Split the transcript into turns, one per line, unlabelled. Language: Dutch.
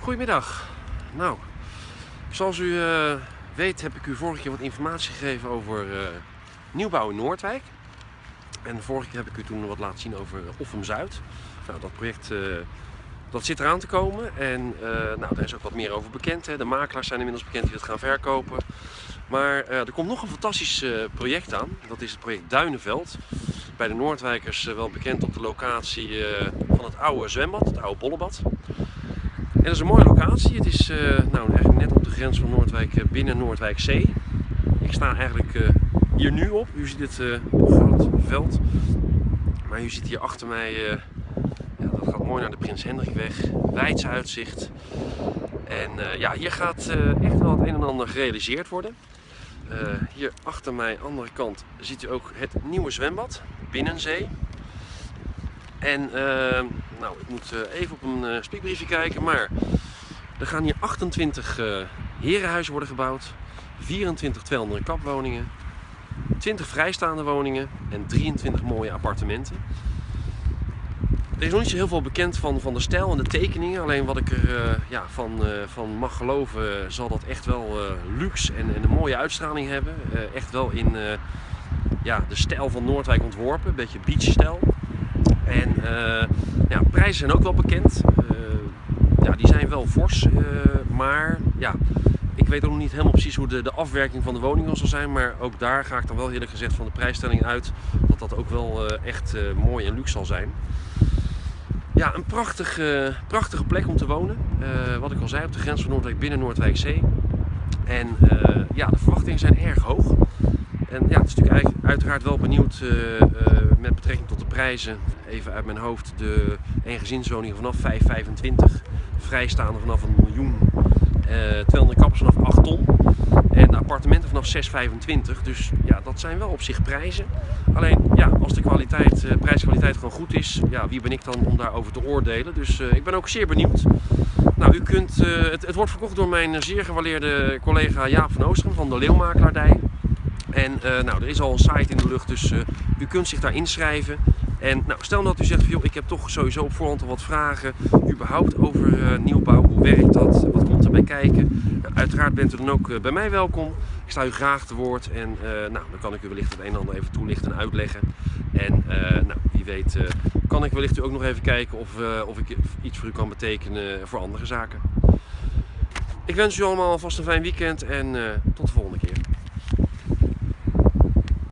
Goedemiddag. Nou, zoals u eh, weet heb ik u vorige keer wat informatie gegeven over uh, nieuwbouw in Noordwijk. En vorige keer heb ik u toen wat laten zien over Offum Zuid. Nou, dat project dat zit eraan te komen en nou, daar is ook wat meer over bekend. Hè. De makelaars zijn inmiddels bekend die het gaan verkopen. Maar er komt nog een fantastisch project aan. Dat is het project Duinenveld. Bij de Noordwijkers wel bekend op de locatie van het oude zwembad, het oude bollebad. En dat is een mooie locatie. Het is uh, nou, eigenlijk net op de grens van Noordwijk uh, binnen Noordwijkzee. Ik sta eigenlijk uh, hier nu op. U ziet het groot veld. Maar u ziet hier achter mij, ja, dat gaat mooi naar de Prins Hendrikweg. Wijds uitzicht. En ja, hier gaat echt wel het een en ander gerealiseerd worden. hier achter mij, andere kant, ziet u ook het nieuwe zwembad, Binnenzee. En uh, nou, ik moet uh, even op een uh, spiekbriefje kijken, maar er gaan hier 28 uh, herenhuizen worden gebouwd, 24 200 kapwoningen, 20 vrijstaande woningen en 23 mooie appartementen. Er is nog niet zo heel veel bekend van, van de stijl en de tekeningen. Alleen wat ik er ja, van, van mag geloven, zal dat echt wel luxe en, en, een mooie uitstraling hebben. echt wel in ja, de stijl van Noordwijk ontworpen, een beetje beachstijl. En uh, ja, prijzen zijn ook wel bekend. Uh, ja, die zijn wel fors, uh, maar ja, ik weet nog niet helemaal precies hoe de, de afwerking van de woningen zal zijn. Maar ook daar ga ik dan wel eerlijk gezegd van de prijsstelling uit dat dat ook wel echt mooi en luxe zal zijn. Ja, een prachtige, prachtige plek om te wonen. wat ik al zei, op de grens van Noordwijk binnen Noordwijkzee. En ja, de verwachtingen zijn erg hoog. En ja, het is natuurlijk uiteraard wel benieuwd met betrekking tot de prijzen. Even uit mijn hoofd, de eengezinswoningen vanaf 5,25, vrijstaande vanaf een miljoen, eh, 200 kappers vanaf 8 ton en appartementen vanaf 6,25. Dus ja, dat zijn wel op zich prijzen. Alleen ja, als de kwaliteit, uh, prijskwaliteit gewoon goed is, ja, wie ben ik dan om daarover te oordelen? Dus ik ben ook zeer benieuwd. Nou, u kunt, het, het, wordt verkocht door mijn zeer gewaardeerde collega Jaap van Oosteren van de Leeuwmakelaardij. En nou, er is al een site in de lucht, dus u kunt zich daar inschrijven. En nou, stel dat u zegt, van, joh, ik heb toch sowieso op voorhand al wat vragen, überhaupt over uh, nieuwbouw, hoe werkt dat, wat komt erbij kijken. Nou, uiteraard bent u dan ook bij mij welkom. Ik sta u graag te woord en nou, dan kan ik u wellicht het een en ander even toelichten en uitleggen. En nou, wie weet kan ik wellicht u ook nog even kijken of, of ik iets voor u kan betekenen voor andere zaken. Ik wens u allemaal alvast een fijn weekend en tot de volgende keer.